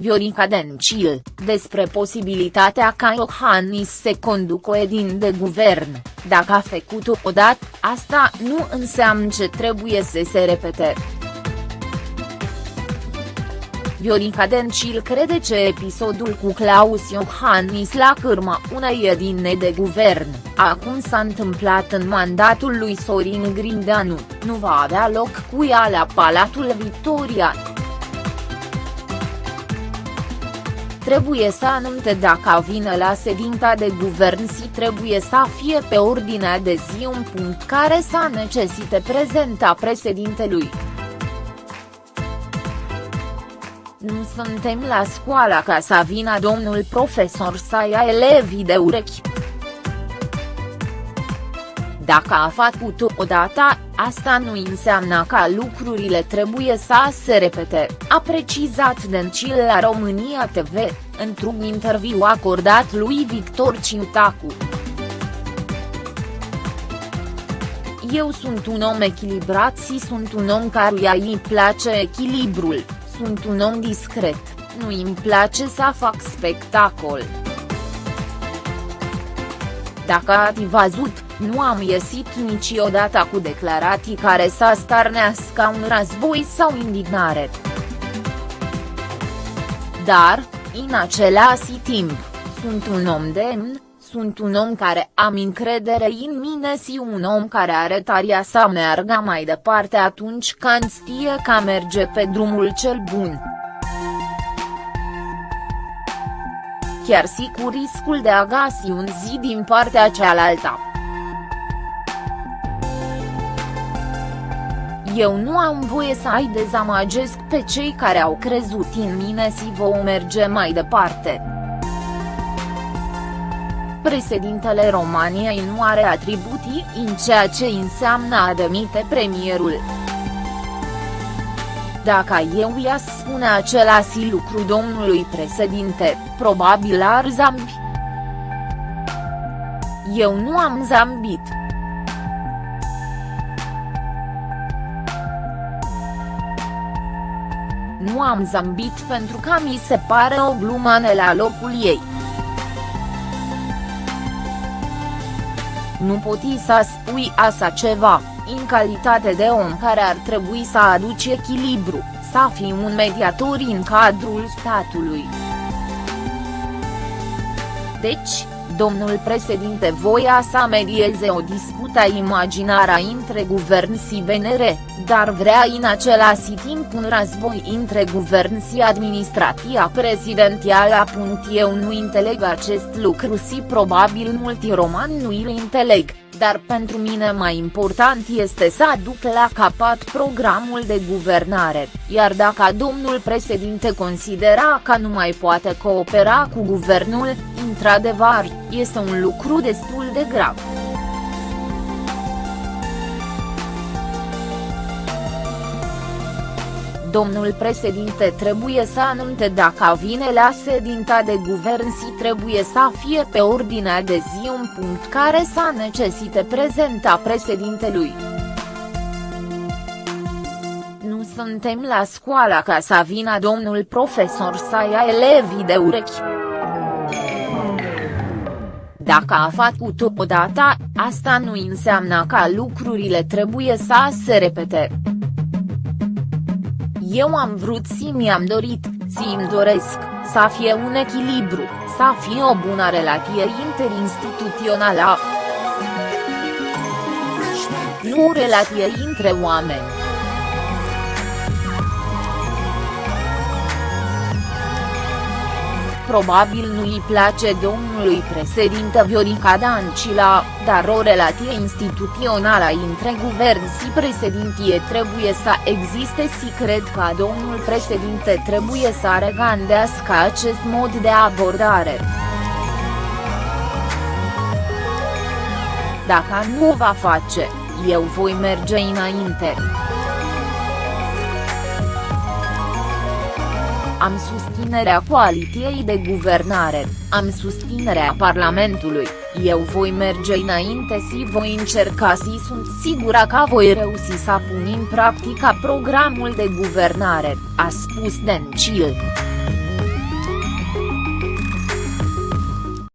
Viorica Dencil, despre posibilitatea ca Iohannis să conducă o edin de guvern, dacă a făcut-o odată, asta nu înseamnă ce trebuie să se repete. Viorica Dencil crede că episodul cu Claus Iohannis la cârma unei edine de guvern, acum s-a întâmplat în mandatul lui Sorin Grindeanu, nu va avea loc cu ea la Palatul Victoria. Trebuie să anunțe dacă vine la sedința de guvern și trebuie să fie pe ordinea de zi un punct care să necesite prezenta președintelui. Nu suntem la școală ca să vină domnul profesor să ia elevii de urechi. Dacă a făcut-o odată, asta nu înseamnă că lucrurile trebuie să se repete, a precizat Dencil la România TV, într-un interviu acordat lui Victor Cintacu. Eu sunt un om echilibrat și sunt un om căruia îi place echilibrul, sunt un om discret, nu îmi place să fac spectacol. Dacă ați văzut, nu am ieșit niciodată cu declarații care să starnească un război sau indignare. Dar, în același timp, sunt un om demn, sunt un om care am încredere în mine și un om care are taria să meargă mai departe atunci când știe că merge pe drumul cel bun. Chiar și cu riscul de a găsi un zi din partea cealaltă. Eu nu am voie să ai dezamăgesc pe cei care au crezut în mine și vom merge mai departe. Președintele României nu are atribuții în ceea ce înseamnă a demite premierul. Dacă eu i-a spune același lucru domnului președinte, probabil ar zambi. Eu nu am zambit. Nu am zambit pentru că mi se pare o glumă la locul ei. Nu poti să spui așa ceva, în calitate de om care ar trebui să aduci echilibru, să fii un mediator în cadrul statului. Deci, domnul președinte voia să medieze o dispută imaginară între guvern și VNR, dar vrea în același timp un război între guvern și administrația prezidențială. Eu nu înțeleg acest lucru și probabil mulți romani nu îl înțeleg, dar pentru mine mai important este să aduc la capăt programul de guvernare, iar dacă domnul președinte considera că nu mai poate coopera cu guvernul, într-adevăr, este un lucru destul de grav. Domnul președinte trebuie să anunțe dacă vine la sedința de guvern și trebuie să fie pe ordinea de zi un punct care să necesite prezenta președintelui. Nu suntem la școală ca să vină domnul profesor să ia elevii de urechi. Dacă a făcut-o odată, asta nu înseamnă că lucrurile trebuie să se repete. Eu am vrut și mi-am dorit, și îmi doresc, să fie un echilibru, să fie o bună relație interinstituțională. Nu o relație între oameni. Probabil nu îi place domnului președinte Viorica Dancila, dar o relație instituțională între guvern și președintie trebuie să existe și cred că domnul președinte trebuie să regândească acest mod de abordare. Dacă nu o va face, eu voi merge înainte. Am susținerea coaliției de guvernare, am susținerea Parlamentului, eu voi merge înainte și voi încerca și sunt sigură că voi reuși să pun în practică programul de guvernare, a spus Dencil.